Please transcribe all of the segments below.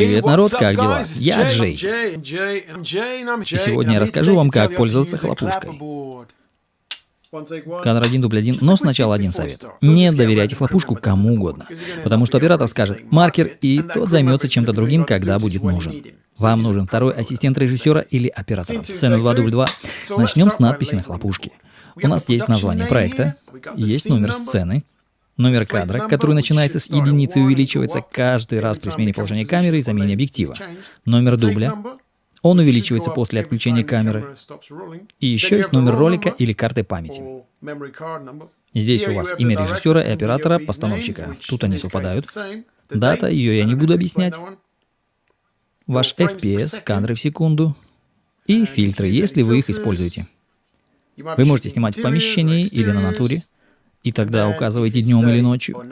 Привет, народ, как дела? Я Джей. И сегодня я расскажу вам, как пользоваться хлопушкой. Кадр 1, дубль 1, но сначала один совет. Не доверяйте хлопушку кому угодно, потому что оператор скажет «маркер», и тот займется чем-то другим, когда будет нужен. Вам нужен второй ассистент режиссера или оператора. Сцена 2, дубль 2. Начнем с надписи на хлопушке. У нас есть название проекта, есть номер сцены, Номер кадра, который начинается с единицы и увеличивается каждый раз при смене положения камеры и замене объектива. Номер дубля. Он увеличивается после отключения камеры. И еще есть номер ролика или карты памяти. Здесь у вас имя режиссера и оператора, постановщика. Тут они совпадают. Дата, ее я не буду объяснять. Ваш FPS, кадры в секунду. И фильтры, если вы их используете. Вы можете снимать в помещении или на натуре. И тогда указывайте днем или ночью.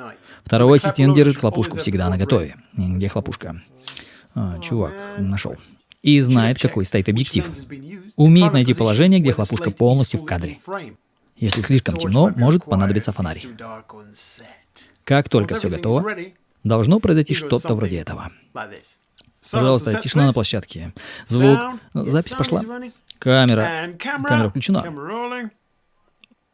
Второй ассистент держит хлопушку всегда на готове. Где хлопушка? А, чувак, нашел. И знает, какой стоит объектив. Умеет найти положение, где хлопушка полностью в кадре. Если слишком темно, может понадобиться фонарь. Как только все готово, должно произойти что-то вроде этого. Пожалуйста, тишина на площадке. Звук. Запись пошла. Камера. Камера включена.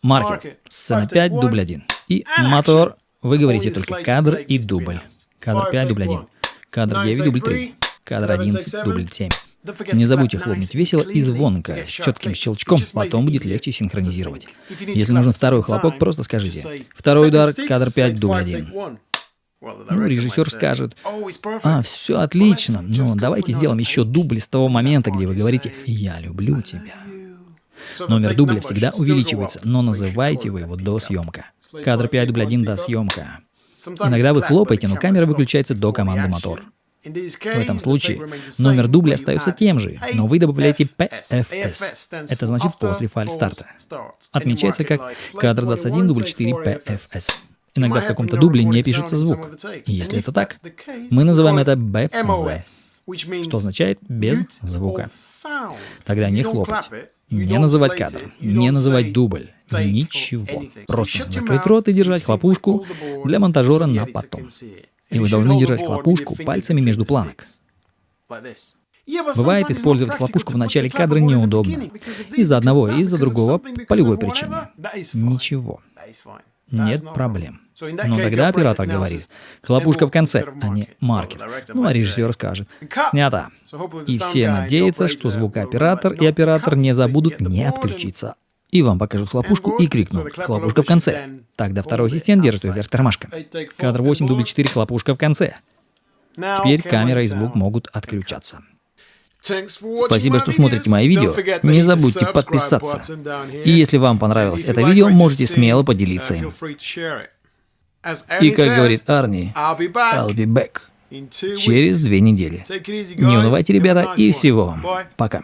Маркер. Сцена 5, дубль 1. И мотор. Вы говорите только кадр и дубль. Кадр 5, дубль 1. Кадр 9, дубль 3. Кадр 11, дубль 7. Не забудьте хлопнуть весело и звонко, с четким щелчком, потом будет легче синхронизировать. Если нужен второй хлопок, просто скажите. Второй удар, кадр 5, дубль 1. Ну, режиссер скажет, а, все отлично, но давайте сделаем еще дубль с того момента, где вы говорите «я люблю тебя». Номер дубля всегда увеличивается, но называйте вы его до съемка. Кадр 5 дубль 1 до съемка. Иногда вы хлопаете, но камера выключается до команды мотор. В этом случае номер дубля остается тем же, но вы добавляете PFS. Это значит после файл старта. Отмечается как кадр 21 дубль 4 PFS. Иногда в каком-то дубле не пишется звук. Если это так, мы называем это BMV, что означает без звука. Тогда не хлопать. Не называть кадр, не называть дубль, ничего. Просто закрыть рот и держать хлопушку для монтажера на потом. И вы должны держать хлопушку пальцами между планок. Бывает, использовать хлопушку в начале кадра неудобно. Из-за одного из-за другого по любой причине. Ничего. Нет проблем. Но тогда оператор говорит, хлопушка в конце, а не маркер. Ну а режиссер скажет, снято. И все надеются, что звукооператор и оператор не забудут не отключиться. И вам покажут хлопушку и крикнут «Хлопушка в конце». Тогда второй ассистент держит вверх тормашка. Кадр 8, дубль 4, хлопушка в конце. Теперь камера и звук могут отключаться. Спасибо, что смотрите мои видео. Не забудьте подписаться. И если вам понравилось это видео, можете смело поделиться им. И как говорит Арни, I'll be back. Через две недели. Не унывайте, ребята, и всего вам. Пока.